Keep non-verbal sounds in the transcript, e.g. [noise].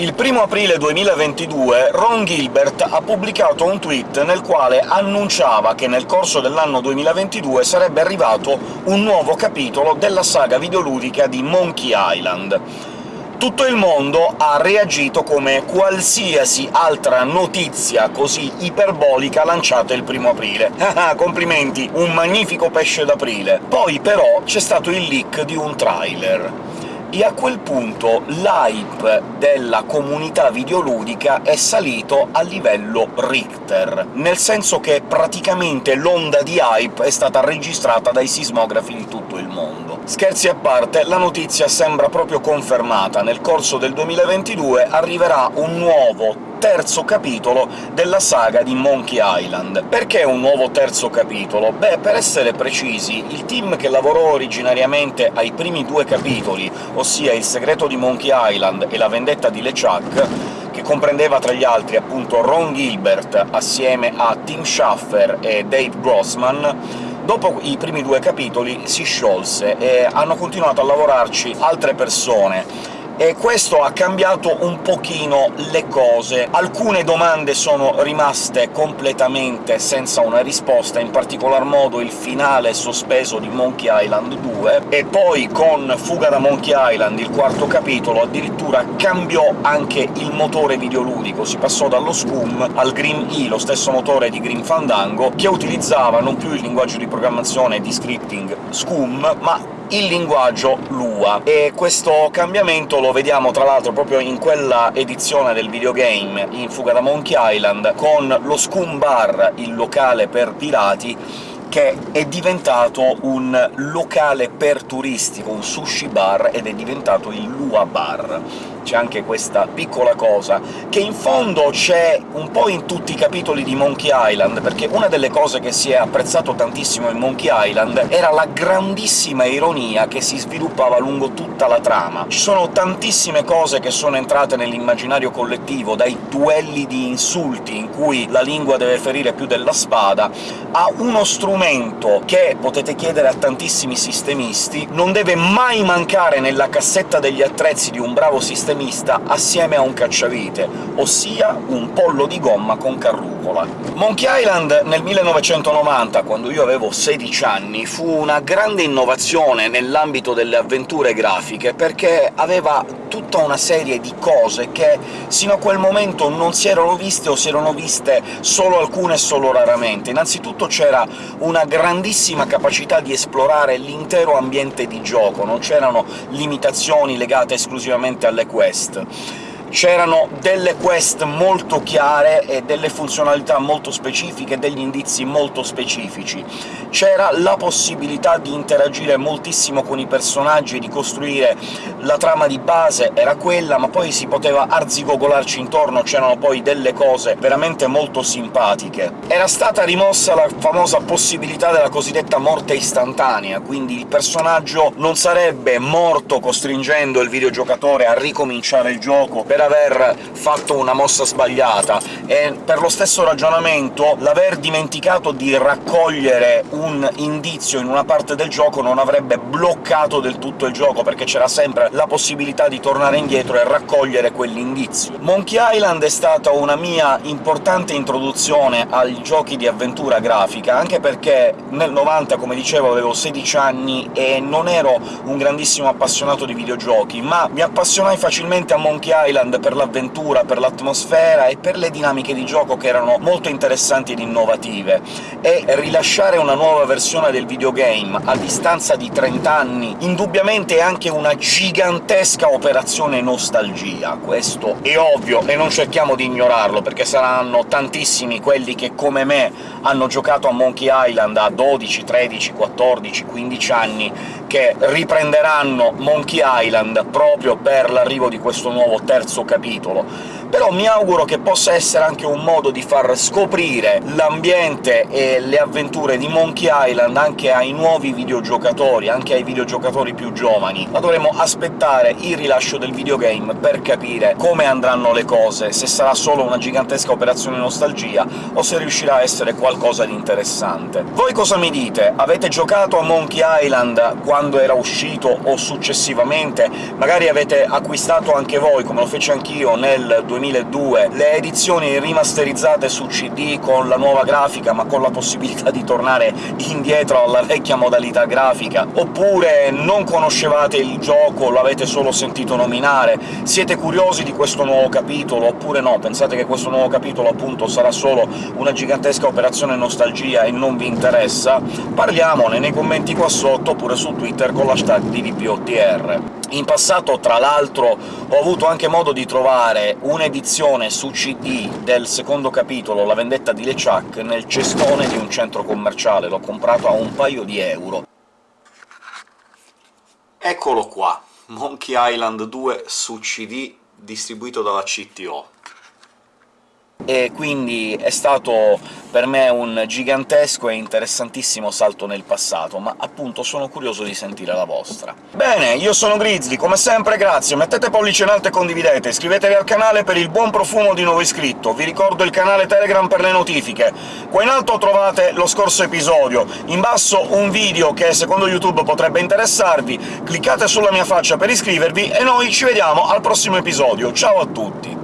Il 1 aprile 2022 Ron Gilbert ha pubblicato un tweet nel quale annunciava che nel corso dell'anno 2022 sarebbe arrivato un nuovo capitolo della saga videoludica di Monkey Island. Tutto il mondo ha reagito come qualsiasi altra notizia così iperbolica lanciata il primo aprile. [laughs] Ah, complimenti, un magnifico pesce d'aprile! Poi però c'è stato il leak di un trailer e a quel punto l'hype della comunità videoludica è salito a livello Richter, nel senso che praticamente l'onda di hype è stata registrata dai sismografi di tutto il mondo. Scherzi a parte, la notizia sembra proprio confermata. Nel corso del 2022 arriverà un nuovo terzo capitolo della saga di Monkey Island. Perché un nuovo terzo capitolo? Beh, per essere precisi, il team che lavorò originariamente ai primi due capitoli, ossia Il segreto di Monkey Island e La vendetta di LeChuck, che comprendeva tra gli altri appunto Ron Gilbert assieme a Tim Schafer e Dave Grossman, dopo i primi due capitoli si sciolse e hanno continuato a lavorarci altre persone e questo ha cambiato un pochino le cose. Alcune domande sono rimaste completamente senza una risposta, in particolar modo il finale sospeso di Monkey Island 2, e poi con Fuga da Monkey Island, il quarto capitolo, addirittura cambiò anche il motore videoludico, si passò dallo Scum al Grim E, lo stesso motore di Grim Fandango, che utilizzava non più il linguaggio di programmazione di scripting Scum, ma il linguaggio Lua, e questo cambiamento lo vediamo tra l'altro proprio in quella edizione del videogame in Fuga da Monkey Island, con lo Scum Bar, il locale per pirati, che è diventato un locale per turisti, un sushi bar, ed è diventato il Lua Bar c'è anche questa piccola cosa, che in fondo c'è un po' in tutti i capitoli di Monkey Island, perché una delle cose che si è apprezzato tantissimo in Monkey Island era la grandissima ironia che si sviluppava lungo tutta la trama. Ci sono tantissime cose che sono entrate nell'immaginario collettivo, dai duelli di insulti in cui la lingua deve ferire più della spada, a uno strumento che, potete chiedere a tantissimi sistemisti, non deve mai mancare nella cassetta degli attrezzi di un bravo sistemista sistemista assieme a un cacciavite, ossia un pollo di gomma con carrucola. Monkey Island nel 1990, quando io avevo 16 anni, fu una grande innovazione nell'ambito delle avventure grafiche, perché aveva tutta una serie di cose che sino a quel momento non si erano viste o si erano viste solo alcune e solo raramente. Innanzitutto c'era una grandissima capacità di esplorare l'intero ambiente di gioco, non c'erano limitazioni legate esclusivamente alle quest c'erano delle quest molto chiare e delle funzionalità molto specifiche, degli indizi molto specifici. C'era la possibilità di interagire moltissimo con i personaggi e di costruire la trama di base, era quella, ma poi si poteva arzigogolarci intorno, c'erano poi delle cose veramente molto simpatiche. Era stata rimossa la famosa possibilità della cosiddetta morte istantanea, quindi il personaggio non sarebbe morto costringendo il videogiocatore a ricominciare il gioco per per aver fatto una mossa sbagliata, e per lo stesso ragionamento l'aver dimenticato di raccogliere un indizio in una parte del gioco non avrebbe bloccato del tutto il gioco, perché c'era sempre la possibilità di tornare indietro e raccogliere quell'indizio. Monkey Island è stata una mia importante introduzione ai giochi di avventura grafica, anche perché nel 90, come dicevo, avevo 16 anni e non ero un grandissimo appassionato di videogiochi, ma mi appassionai facilmente a Monkey Island Island per l'avventura, per l'atmosfera e per le dinamiche di gioco che erano molto interessanti ed innovative, e rilasciare una nuova versione del videogame a distanza di 30 anni indubbiamente è anche una gigantesca operazione nostalgia, questo è ovvio, e non cerchiamo di ignorarlo, perché saranno tantissimi quelli che, come me, hanno giocato a Monkey Island a 12, 13, 14, 15 anni, che riprenderanno Monkey Island proprio per l'arrivo di questo nuovo terzo terzo capitolo, però mi auguro che possa essere anche un modo di far scoprire l'ambiente e le avventure di Monkey Island anche ai nuovi videogiocatori, anche ai videogiocatori più giovani. Ma dovremo aspettare il rilascio del videogame per capire come andranno le cose, se sarà solo una gigantesca operazione nostalgia o se riuscirà a essere qualcosa di interessante. Voi cosa mi dite? Avete giocato a Monkey Island quando era uscito o successivamente? Magari avete acquistato anche voi, come lo feci anch'io nel 2002, le edizioni rimasterizzate su CD con la nuova grafica, ma con la possibilità di tornare indietro alla vecchia modalità grafica, oppure non conoscevate il gioco, l'avete solo sentito nominare, siete curiosi di questo nuovo capitolo, oppure no, pensate che questo nuovo capitolo appunto sarà solo una gigantesca operazione nostalgia e non vi interessa? Parliamone nei commenti qua sotto, oppure su Twitter con l'hashtag DVPOTR. In passato, tra l'altro, ho avuto anche modo di trovare un'edizione su CD del secondo capitolo, La vendetta di LeChuck, nel cestone di un centro commerciale, l'ho comprato a un paio di euro. Eccolo qua, Monkey Island 2 su CD, distribuito dalla CTO e quindi è stato per me un gigantesco e interessantissimo salto nel passato, ma appunto sono curioso di sentire la vostra. Bene, io sono Grizzly, come sempre grazie, mettete pollice in alto e condividete, iscrivetevi al canale per il buon profumo di nuovo iscritto, vi ricordo il canale Telegram per le notifiche. Qua in alto trovate lo scorso episodio, in basso un video che secondo YouTube potrebbe interessarvi, cliccate sulla mia faccia per iscrivervi, e noi ci vediamo al prossimo episodio. Ciao a tutti!